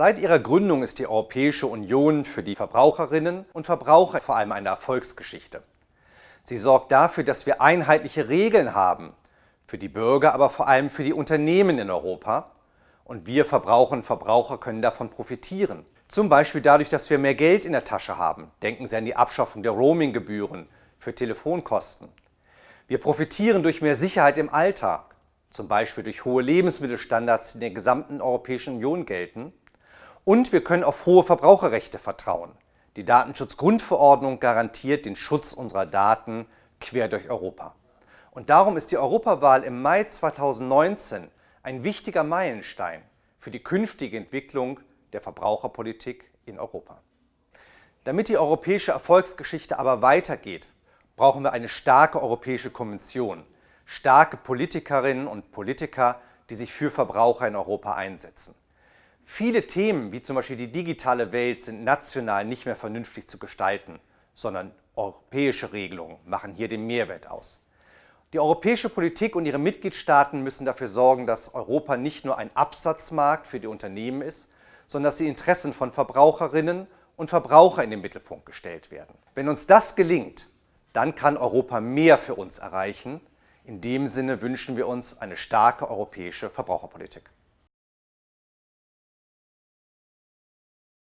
Seit ihrer Gründung ist die Europäische Union für die Verbraucherinnen und Verbraucher vor allem eine Erfolgsgeschichte. Sie sorgt dafür, dass wir einheitliche Regeln haben, für die Bürger, aber vor allem für die Unternehmen in Europa. Und wir Verbraucherinnen und Verbraucher können davon profitieren. Zum Beispiel dadurch, dass wir mehr Geld in der Tasche haben. Denken Sie an die Abschaffung der Roaminggebühren für Telefonkosten. Wir profitieren durch mehr Sicherheit im Alltag, zum Beispiel durch hohe Lebensmittelstandards, die in der gesamten Europäischen Union gelten. Und wir können auf hohe Verbraucherrechte vertrauen. Die Datenschutzgrundverordnung garantiert den Schutz unserer Daten quer durch Europa. Und darum ist die Europawahl im Mai 2019 ein wichtiger Meilenstein für die künftige Entwicklung der Verbraucherpolitik in Europa. Damit die europäische Erfolgsgeschichte aber weitergeht, brauchen wir eine starke Europäische Kommission, starke Politikerinnen und Politiker, die sich für Verbraucher in Europa einsetzen. Viele Themen, wie zum Beispiel die digitale Welt, sind national nicht mehr vernünftig zu gestalten, sondern europäische Regelungen machen hier den Mehrwert aus. Die europäische Politik und ihre Mitgliedstaaten müssen dafür sorgen, dass Europa nicht nur ein Absatzmarkt für die Unternehmen ist, sondern dass die Interessen von Verbraucherinnen und Verbrauchern in den Mittelpunkt gestellt werden. Wenn uns das gelingt, dann kann Europa mehr für uns erreichen. In dem Sinne wünschen wir uns eine starke europäische Verbraucherpolitik.